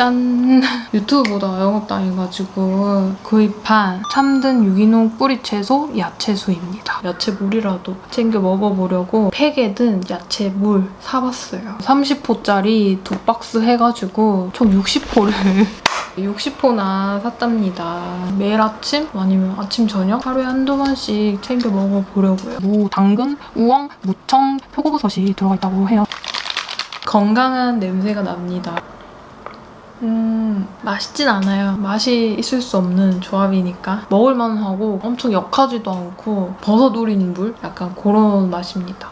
짠! 유튜브보다 영업당해가지고 구입한 참든 유기농 뿌리채소 야채수입니다. 야채물이라도 챙겨 먹어보려고 팩에 든 야채물 사봤어요. 30호짜리 두 박스 해가지고 총 60호를 60호나 샀답니다. 매일 아침 아니면 아침 저녁 하루에 한두 번씩 챙겨 먹어보려고요. 무, 당근, 우엉, 무청, 표고버섯이 들어가 있다고 해요. 건강한 냄새가 납니다. 음, 맛있진 않아요. 맛이 있을 수 없는 조합이니까. 먹을만 하고 엄청 역하지도 않고 버섯 우린 물? 약간 그런 맛입니다.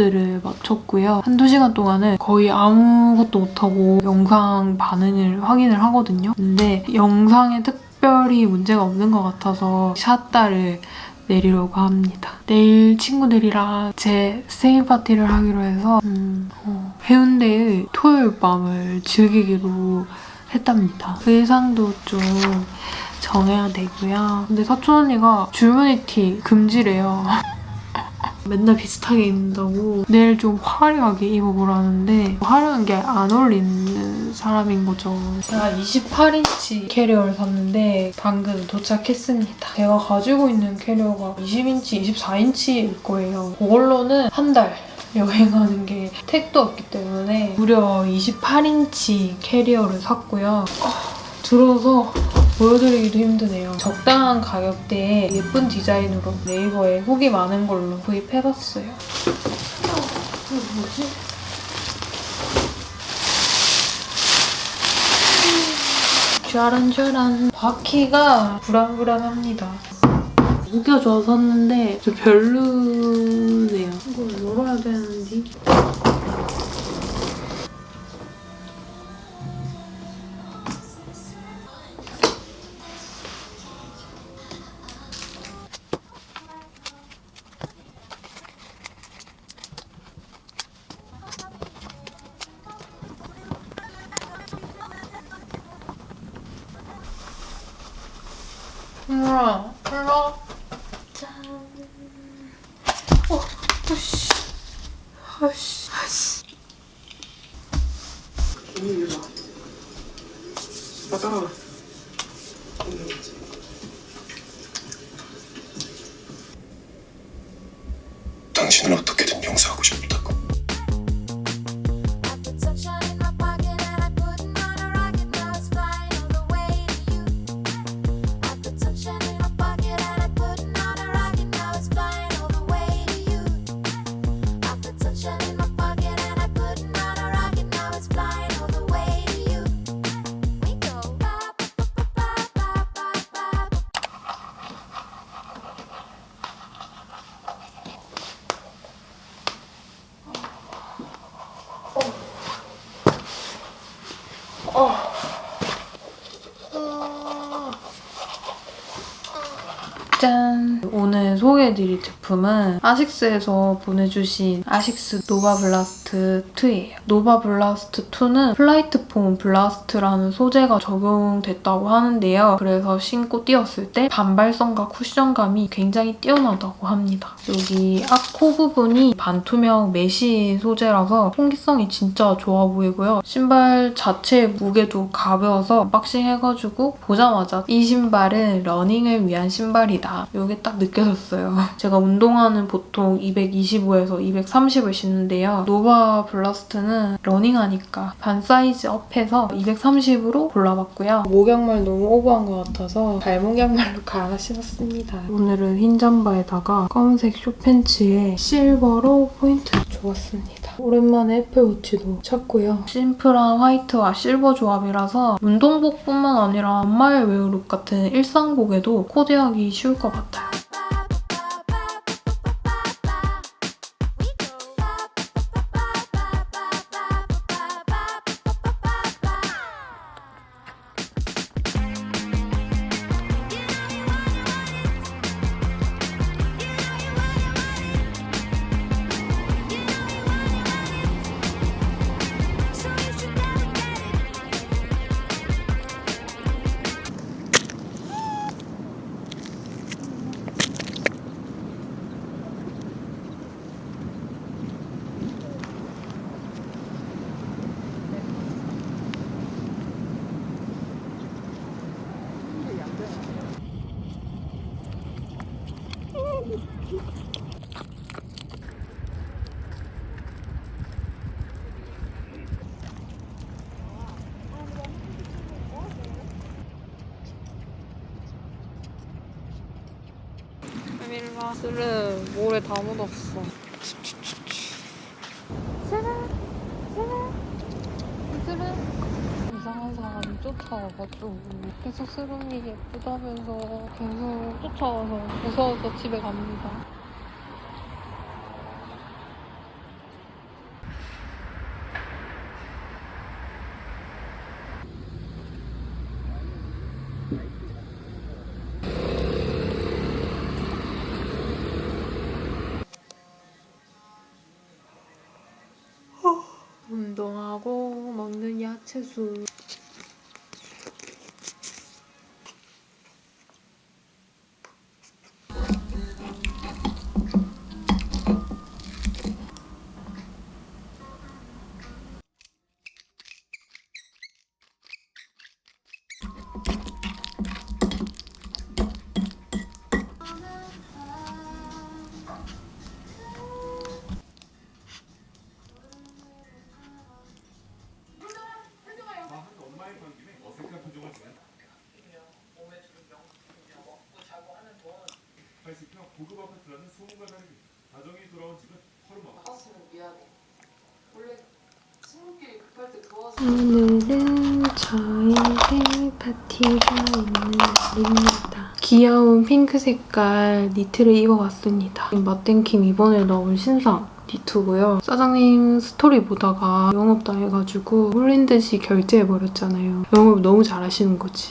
업로드를 마쳤고요. 한두 시간 동안은 거의 아무것도 못하고 영상 반응을 확인을 하거든요. 근데 영상에 특별히 문제가 없는 것 같아서 샷다를 내리려고 합니다. 내일 친구들이랑 제 생일 파티를 하기로 해서 음, 어, 해운대의 토요일 밤을 즐기기로 했답니다. 의상도 좀 정해야 되고요. 근데 사촌 언니가 줄무늬 티 금지래요. 맨날 비슷하게 입는다고 내일 좀 화려하게 입어보라는데 화려한 게 안 어울리는 사람인 거죠. 제가 28인치 캐리어를 샀는데 방금 도착했습니다. 제가 가지고 있는 캐리어가 20인치, 24인치일 거예요. 그걸로는 한 달 여행하는 게 택도 없기 때문에 무려 28인치 캐리어를 샀고요. 어, 들어서 보여드리기도 힘드네요. 적당한 가격대에 예쁜 디자인으로 네이버에 후기 많은 걸로 구입해봤어요. 어, 이거 뭐지? 짜란짜란 바퀴가 불안불안합니다. 좋아서 샀는데 좀 별로네요. 이걸 열어야 되는데 해드릴 제품은 아식스에서 보내주신 아식스 노바 블라스트 2예요. 노바 블라스트 2는 플라이트 폼 블라스트라는 소재가 적용됐다고 하는데요. 그래서 신고 뛰었을 때 반발성과 쿠션감이 굉장히 뛰어나다고 합니다. 여기 앞코 부분이 반투명 mesh 소재라서 통기성이 진짜 좋아 보이고요. 신발 자체의 무게도 가벼워서 박싱해가지고 보자마자 이 신발은 러닝을 위한 신발이다. 이게 딱 느껴졌어요. 제가 운동 화는 보통 225에서 230을 신는데요. 노바 블라스트는 러닝하니까 반 사이즈 up해서 230으로 골라봤고요. 목양말 너무 오버한 것 같아서 발목 양말로 갈아 신었습니다. 오늘은 흰 잠바에다가 검은색 숏팬츠에 실버로 포인트. 입었습니다. 오랜만에 애플워치도 찾고요. 심플한 화이트와 실버 조합이라서 운동복뿐만 아니라 엄마의 웨어룩 같은 일상복에도 코디하기 쉬울 것 같아요. 에밀라 스르 모래 다 묻었어. 이상한 사람이 쫓아와가지고 계속 스름이 예쁘다면서 계속 쫓아와서 무서워서 집에 갑니다. 운동하고 먹는 야채수. 귀여운 핑크 색깔 니트를 입어봤습니다. 마뗑킴 이번에 나온 신상 니트고요. 사장님 스토리 보다가 영업당해가지고 홀린 듯이 결제해버렸잖아요. 영업 너무 잘하시는 거지.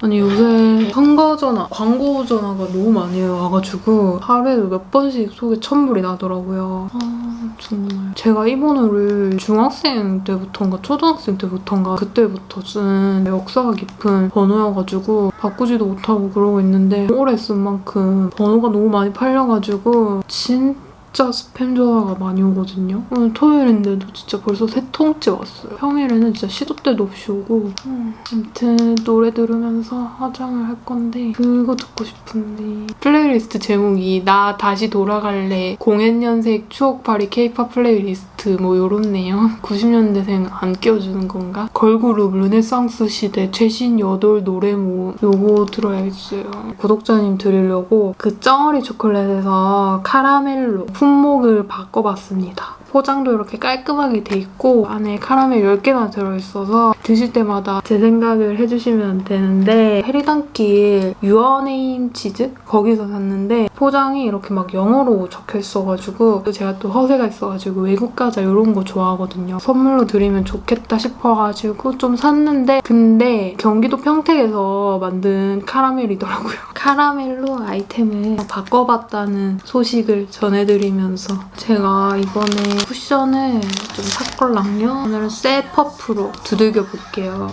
아니 요새 선거 전화, 광고 전화가 너무 많이 와가지고 하루에도 몇 번씩 속에 천불이 나더라고요. 아 정말 제가 이 번호를 중학생 때부터인가 초등학생 때부터인가 그때부터 쓴 역사가 깊은 번호여가지고 바꾸지도 못하고 그러고 있는데 오래 쓴 만큼 번호가 너무 많이 팔려가지고 진 짜 스팸 전화가 많이 오거든요. 오늘 토요일인데도 진짜 벌써 세 통째 왔어요. 평일에는 진짜 시도 때도 없이 오고 음, 아무튼 노래 들으면서 화장을 할 건데 그거 듣고 싶은데 플레이리스트 제목이 나 다시 돌아갈래 공연연색 추억팔이 케이팝 플레이리스트 뭐 요렇네요. 90년대생 안 끼워주는 건가? 걸그룹 르네상스 시대 최신 여돌 노래 모음 요거 들어야겠어요. 구독자님 드리려고 그 쩡어리 초콜릿에서 카라멜로 품목을 바꿔봤습니다. 포장도 이렇게 깔끔하게 돼 있고 안에 카라멜 10개나 들어있어서 드실 때마다 제 생각을 해주시면 되는데 페리단길 유어네임 치즈? 거기서 샀는데 포장이 이렇게 막 영어로 적혀 있어가지고 또 제가 또 허세가 있어가지고 외국 과자 이런 거 좋아하거든요. 선물로 드리면 좋겠다 싶어가지고 좀 샀는데 근데 경기도 평택에서 만든 카라멜이더라고요. 카라멜로 아이템을 바꿔봤다는 소식을 전해드리면서 제가 이번에 쿠션을 좀 샀걸랑요. 오늘은 새 퍼프로 두들겨 볼게요.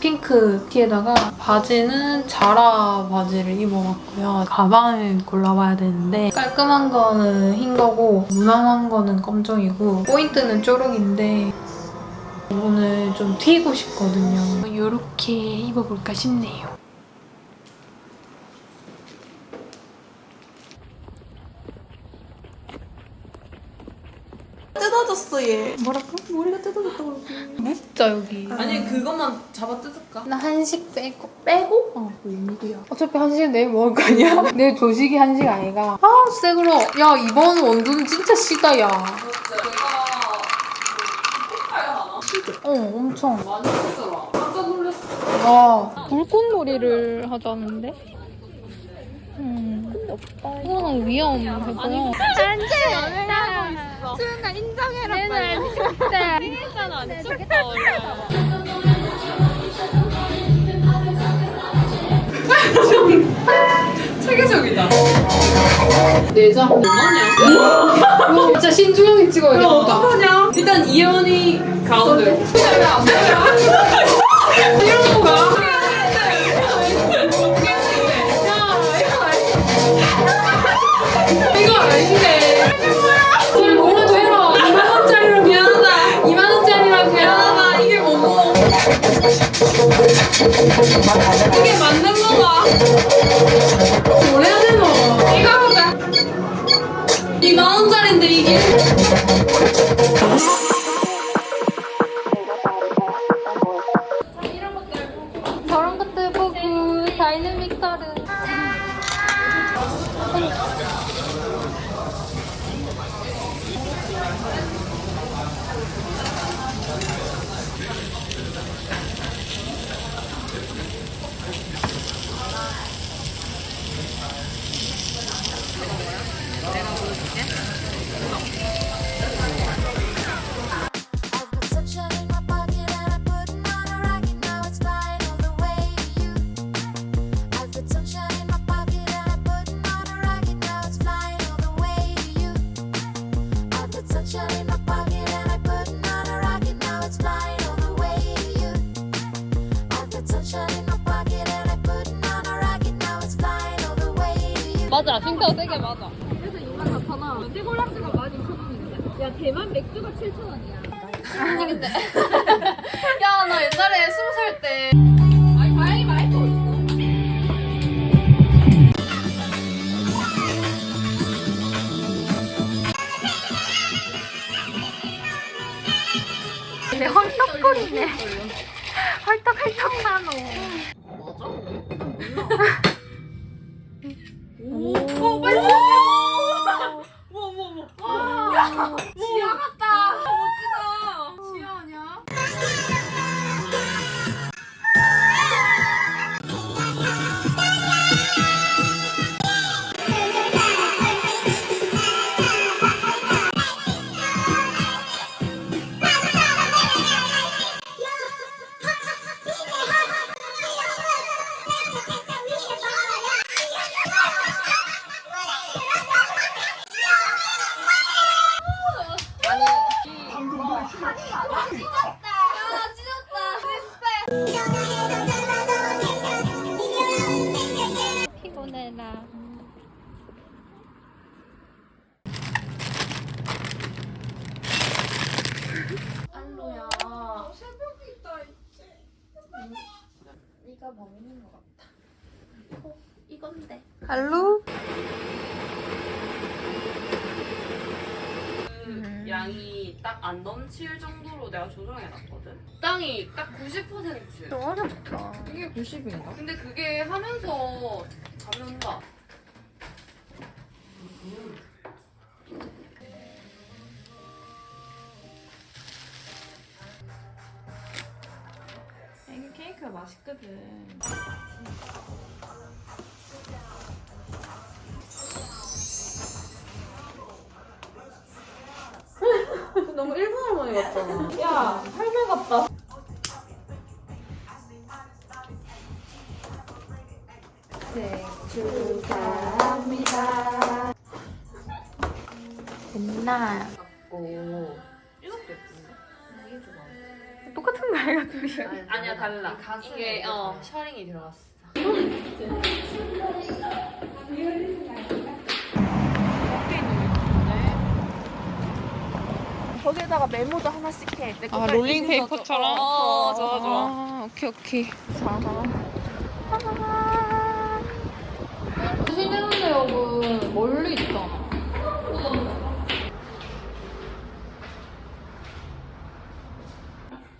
핑크 티에다가 바지는 자라 바지를 입어봤고요. 가방을 골라봐야 되는데 깔끔한 거는 흰 거고 무난한 거는 검정이고 포인트는 초록인데 오늘 좀 튀고 싶거든요. 이렇게 입어볼까 싶네요. 뜯어졌어 여기에 뭐랄까 머리가 뜯어졌다고 진짜 여기. 아니 그것만 잡아 뜯을까? 나 한식 빼고 빼고? 어 웬일이야 어차피 한식은 내일 먹을 거 아니야? 내일 조식이 한식 아이가. 아 새그러 야 이번 원두는 진짜 시다 야 어, 엄청. 많이 쓰더라. 깜짝 놀랐어. 와, 불꽃놀이를 하자는데? 음. 근데 없다. 이거는 위험해 보여. 체계적이다. 내장. 얼마냐? 진짜 신중하게 이거 찍어야겠다. 어떡하냐? 일단 이현이 가운데. 이런 거 봐. 이거 아닌데. 이걸 뭐라도 해라. 2만 원짜리로 미안하다. 2만 원짜리라고 미안하다. 이게 뭐고. 이게 맞는 거가. 뭘 해야 되노? 이거 보자. 2만 원짜리인데 이게. 저 맞아. 싱크가 세게 맞아. 그래서 2만 4천 원. 띠골라지가 12,000원인데. 야 대만 맥주가 7,000원이야. 아니 근데. 야 나 옛날에 스무 살때. 아니 다행히 마이크 어딨어. 내 헐떡거리네. 60인가? 근데 그게 하면서 잠이 온다. 이게 케이크가 맛있거든. 너무 일본 할머니 같잖아. 야, 할머니 같다. 메모도 하나씩 해. 내 아 롤링 페이퍼처럼? 줘. 어, 좋아 좋아. 아, 오케이 오케이. 신대문대역은 멀리 있잖아.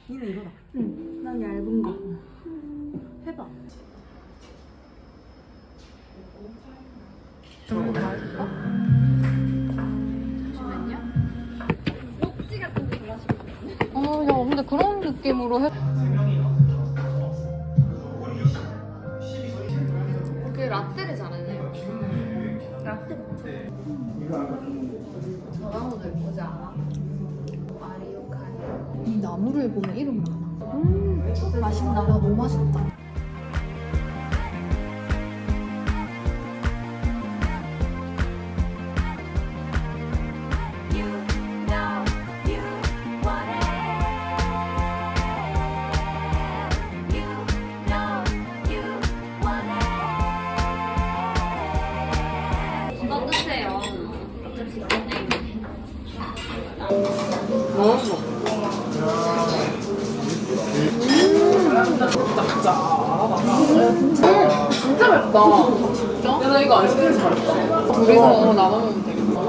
니는 이거다. 응. 난 얇은 거. 해봐. 어, 느낌으로 해. 그 라떼를 잘하네요. 라떼 먹자. 저나무도 예쁘지 않아? 마리오카리. 이 나무를 보면 이름 많아. 음, 맛있다. 야, 너무 맛있다. 진짜 맵다. 진짜? 야, 나 이거 안 시키길 잘했다. 둘이서 나눠 먹으면 되겠다.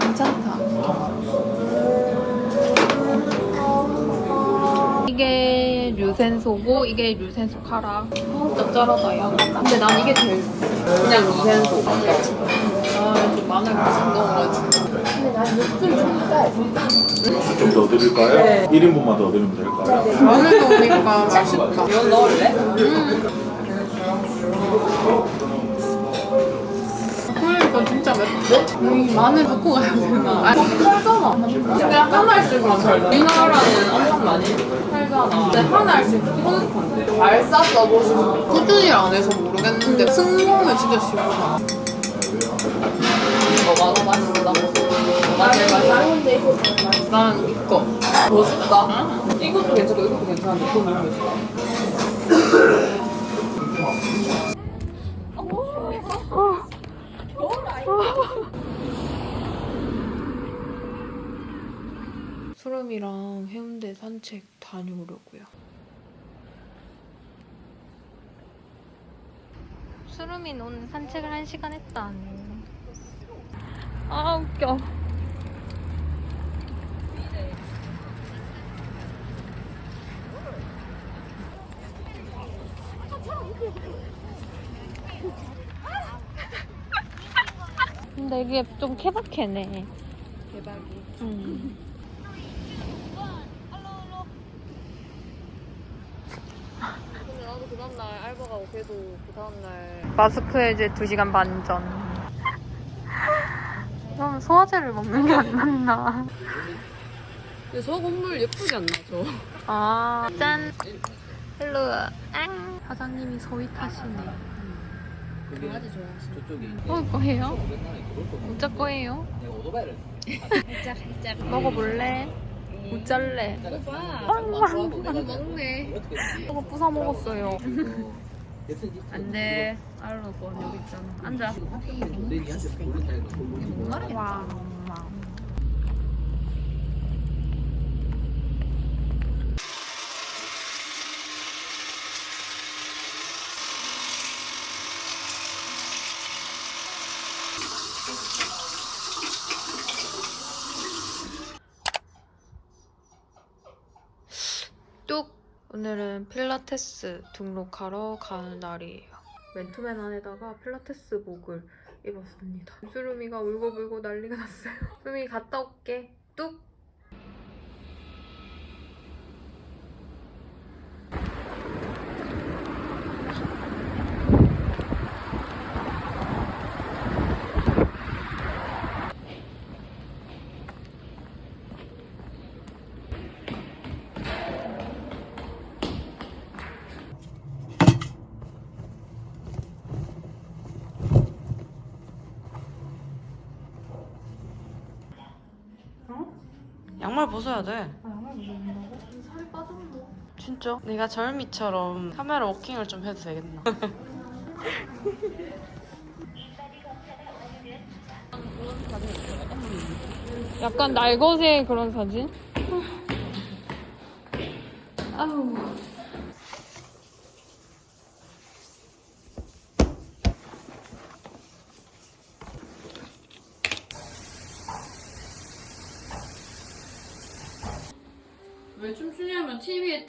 괜찮다. 이게 류센소고 이게 류센소 카라. 어, 짭짤하다 야. 근데 난 이게 제일 그냥 류센소. 아좀 마늘 맛있 넣어가지고. 좀 더 드릴까요? 1인분만 더 드리면 될까요? 마늘 넣으니까 맛있다. 이건 넣을래? 그러니까 진짜 맵대? 이 마늘 갖고 가야 되나? 아니, 팔잖아. 근데 하나씩만 팔잖아. 우리나라는 엄청 많이 팔잖아. 근데 하나씩 뿌듯한데. 발사 써보시고. 꾸준히 안 해서 모르겠는데 승모는 진짜. 뭐가 더 맛있어? 제일 맛있어? 난 이거. 멋있다. 이것도 괜찮고 이것도 괜찮은데 그거 너무 맛있다. 수름이랑 해운대 산책 다녀오려고요. 수름이 오늘 산책을 한 시간 했다. 아 웃겨. 근데 이게 좀 케바케네. 대박이. 음. 근데 나도 그 다음날 알바 가고 걔도 그 다음날 마스크 해제 2시간 반 전. 그럼 소화제를 먹는 게 안 낫나? 근데 저 건물 예쁘지 않나 저? 아, 짠. 헬로. 앙. 사장님이 소위 타시네. 강아지 좋아하시네. 먹을 거예요? 웃자 거예요? 먹어볼래? 웃잘래? 많이 먹네. 저거 부사 먹었어요. 안 돼. 알로 거 여기 있잖아. 앉아. 와. 뚝! 오늘은 필라테스 등록하러 가는 날이에요. 맨투맨 안에다가 필라테스복을 입었습니다. 수루미가 울고불고 난리가 났어요. 수루미 갔다 올게. 뚝! 양말 벗어야 돼. 아, 양말 벗는다고? 살이 빠졌나? 진짜? 내가 절미처럼 카메라 워킹을 좀 해도 되겠나? 약간 날것의 그런 사진? 아우. 왜 왜 춤추냐면 TV에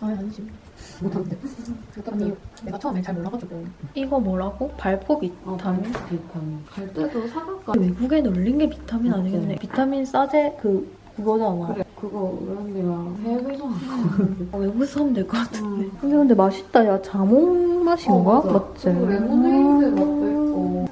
아니지 못한대 아니 내가 처음에 잘 몰라가지고 이거 뭐라고? 발포 비타민? 비타민. 갈 때도 사갈까? 외국에 놀린 게 비타민 아니겠네 비타민 싸제 그 그거잖아 그래. 그거 우연이랑 해외에서 아, 외국에서 사면 될 것 같은데 근데 근데 맛있다 야 자몽 맛인가? 맞지? 그리고 레모네이드 맛도 있고.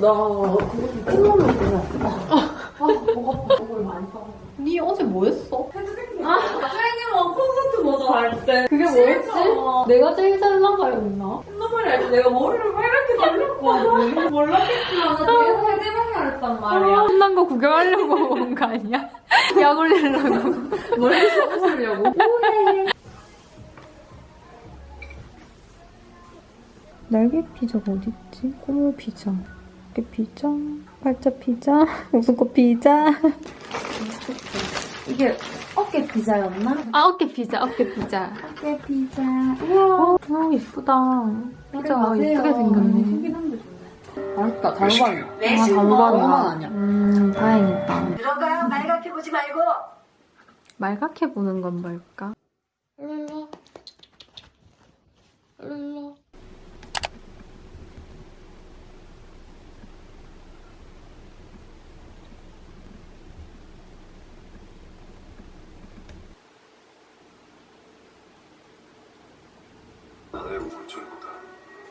나 그거 좀 콩나물 그냥. 아, 목 아파. 그걸 많이 사. 니 어제 뭐 했어? 선생님은 콘서트 모자 할 때. 그게 뭐였지? 내가 제일 잘 나가였나? 콘서트를 할때 내가 머리를 빨갛게 달렸거든. 몰랐겠지만 나 뒤에서 해대방이 했단 말이야. 끝난 거 구경하려고 온 거 아니야? 약 올리려고 머리 써주려고. 날개 피자가 어딨지? 꼬물 피자 어깨 피자 팔자 피자 웃음꽃 피자 이게 어깨 피자였나? 아 어깨 피자 어깨 피자 어깨 피자. 우와 아 예쁘다 피자 예쁘게 생겼네 맛있다. 달달이야. 아 단호박이야 아니야. 음 다행이다 들어가요. 말갛게 보지 말고. 말갛게 보는 건 뭘까? 룰루 룰루 아내의 우울증보다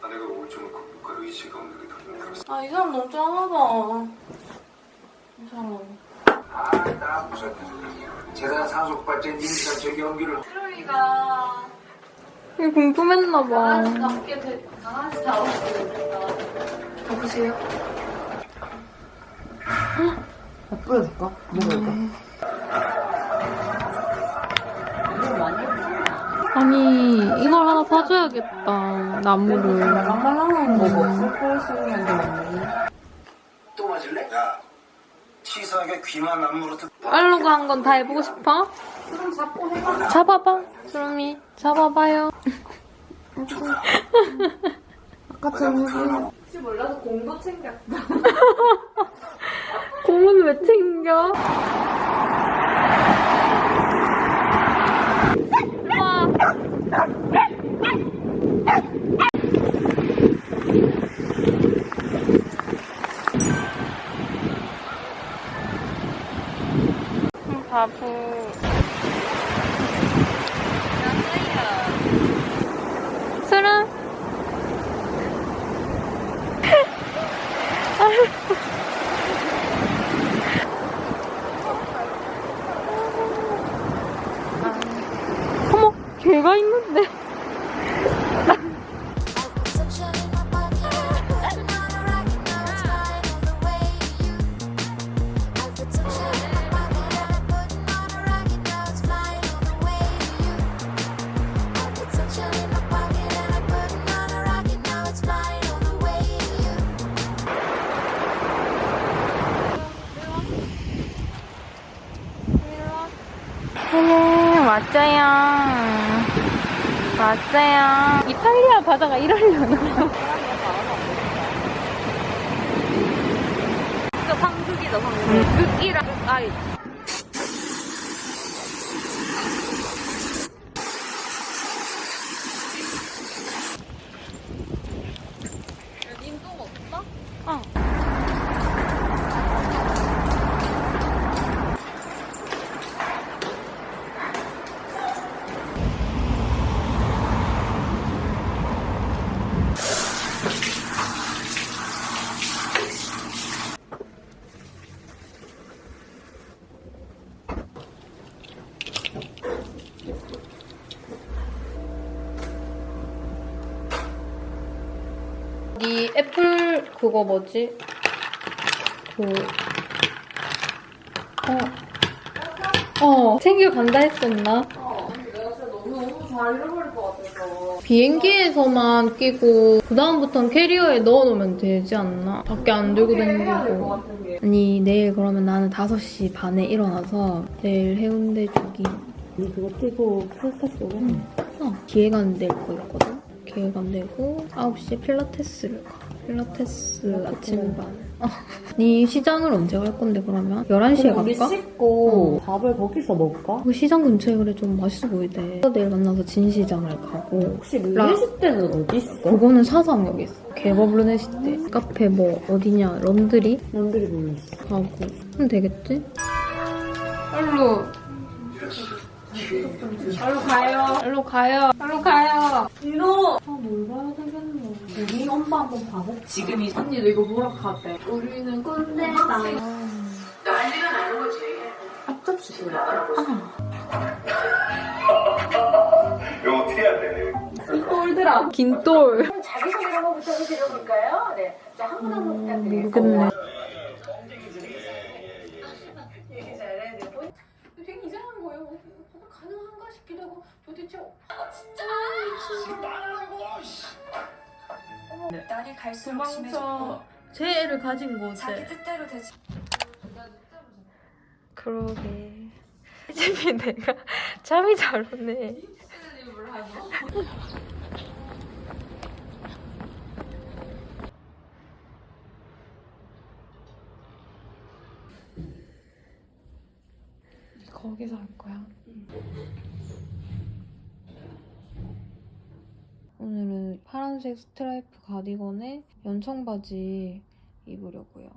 아내가 우울증을 극복할 의지가 없는 게 더 힘들었어. 아 이 사람 너무 짠하다 이 사람 아, 무슨 재산 상속발전 임시한 재경기를 트로이가 이게 궁금했나봐 강아지 잡게 돼. 강아지 잡게 됐다. 여보세요? 뿌려줄까? 먹을까? 아니 이걸 사줘야겠다 나무를 말랑말랑한 수 있는 게 없네. 또 맞을래? 야, 치사하게 귀만 안 물어도 알로가 한건 다 해보고 싶어? 그럼 잡고 해봐. 잡아봐 수롱이 잡아봐요 혹시 몰라서 공도 챙겼다. 공은 왜 챙겨? 바보. 수롱. 바다가 이러려나? 진짜 상극이다 상극 극이랑 아이 님똥 없어? 네 애플 그거 뭐지? 그 어. 어, 챙겨간다 했었나? 잘 잃어버릴 것 같아서. 비행기에서만 끼고 그 다음부터는 캐리어에 넣어놓으면 되지 않나? 밖에 안 들고 다니고. 아니 내일 그러면 나는 5시 반에 일어나서 내일 해운대 조깅 그거 뛰고 필라테스 오겠네. 어, 기획안 낼거 있거든? 기획안 내고 9시에 필라테스를 가. 필라테스 아침반. 어. 네 시장을 언제 갈 건데 그러면? 11시에 우리 갈까? 씻고 밥을 거기서 먹을까? 그 시장 근처에 그래 좀 맛있어 보이대. 내일 만나서 진시장을 가고 혹시 라- 르네시 때는 어디 있어? 그거는 사상역에 있어. 개밥 르네시대. 카페 뭐 어디냐 런드리 남들이 몰랐어. 가고 하면 되겠지? 일로 일로 가요. 일로 가요. 일로 가요. 이거 아뭘 봐야 되겠노. 우리 엄마 한번 봐봐. 지금이 언니도 이거 뭐라 하대. 우리는 꼰대다. 앞접시 싫어. 이거 어떻게 해야 돼? 똘들아. 긴똘. 자기소개 한번 부탁드려볼까요? 네. 자, 한 분 한분 부탁드리겠습니다. 모르겠네. 얘기 잘해. 네, 본- 되게 이상한 거예요. 뭐, 뭐가 가능한가 싶기도 하고 도대체 아 진짜 날이 갈수록 심해졌고 도망쳐. 제 애를 가진 자기 곳에. 뜻대로 되지 그러게. 집이 내가 잠이 잘 오네. 거기서 할 거야. 오늘은 파란색 스트라이프 가디건에 연청 바지 입으려고요.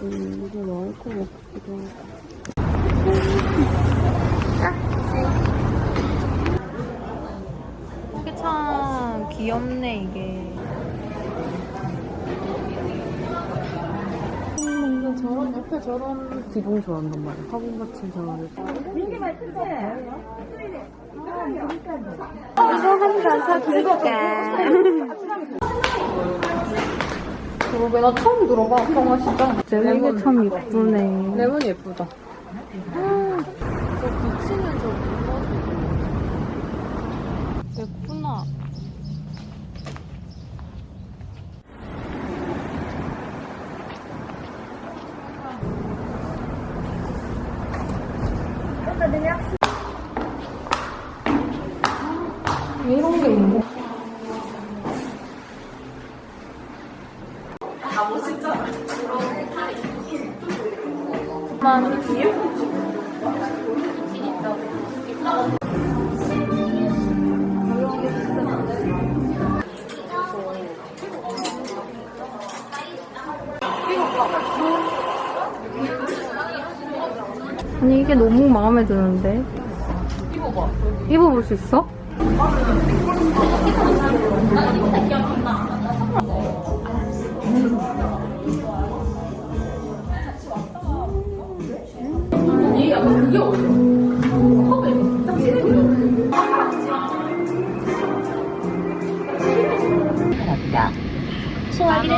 좀 이게 나을 것 같기도 하고. 이게 참 귀엽네, 이게. 근데 저런 옆에 저런 기둥 좋아한단 말이야. 화분 같은 저런. 그러게, 나 처음 들어봐, 평화 시장. 이게 참 예쁘네. 레몬 예쁘다. 이게 너무 마음에 드는데 입어봐 입어볼 수 있어?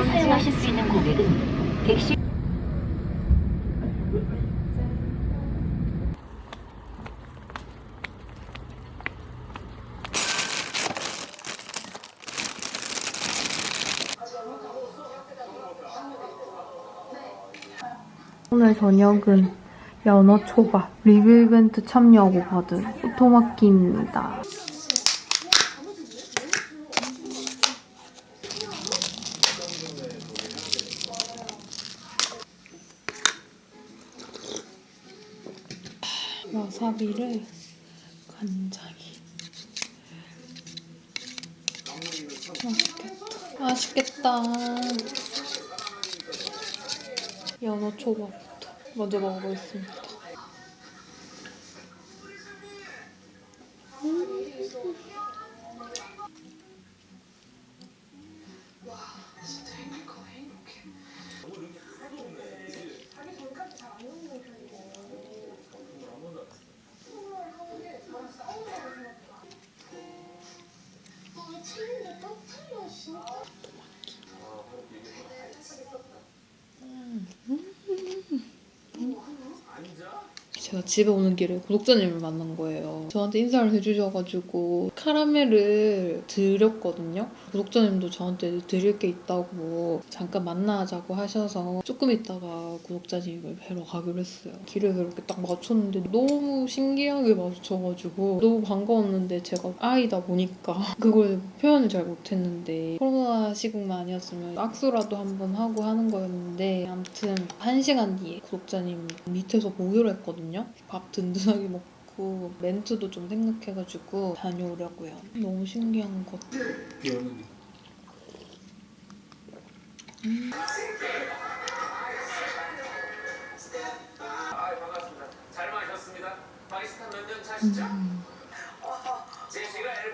사용하실 수 있는 고객은 객실 저녁은 연어 초밥 리뷰 이벤트 참여 하고 받은 오토마키입니다. 와사비를 간장에 맛있겠다. 맛있겠다. 연어 초밥부터 먼저 먹어보겠습니다. 집에 오는 길에 구독자님을 만난 거예요. 저한테 인사를 해주셔가지고 카라멜을 드렸거든요. 구독자님도 저한테 드릴 게 있다고 잠깐 만나자고 하셔서 조금 있다가 구독자님을 뵈러 가기로 했어요. 길에서 이렇게 딱 맞췄는데 너무 신기하게 마주쳐가지고 너무 반가웠는데 제가 아이다 보니까 그걸 표현을 잘 못했는데 코로나 시국만 아니었으면 악수라도 한번 하고 하는 거였는데 아무튼 한 시간 뒤에 구독자님 밑에서 보기로 했거든요. 밥 든든하게 먹고 멘트도 좀 생각해가지고 다녀오려고요. 너무 신기한 것. 음.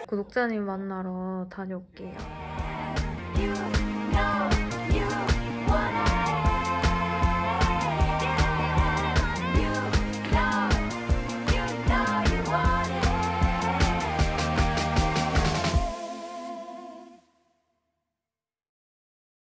구독자님 만나러 다녀올게요. You know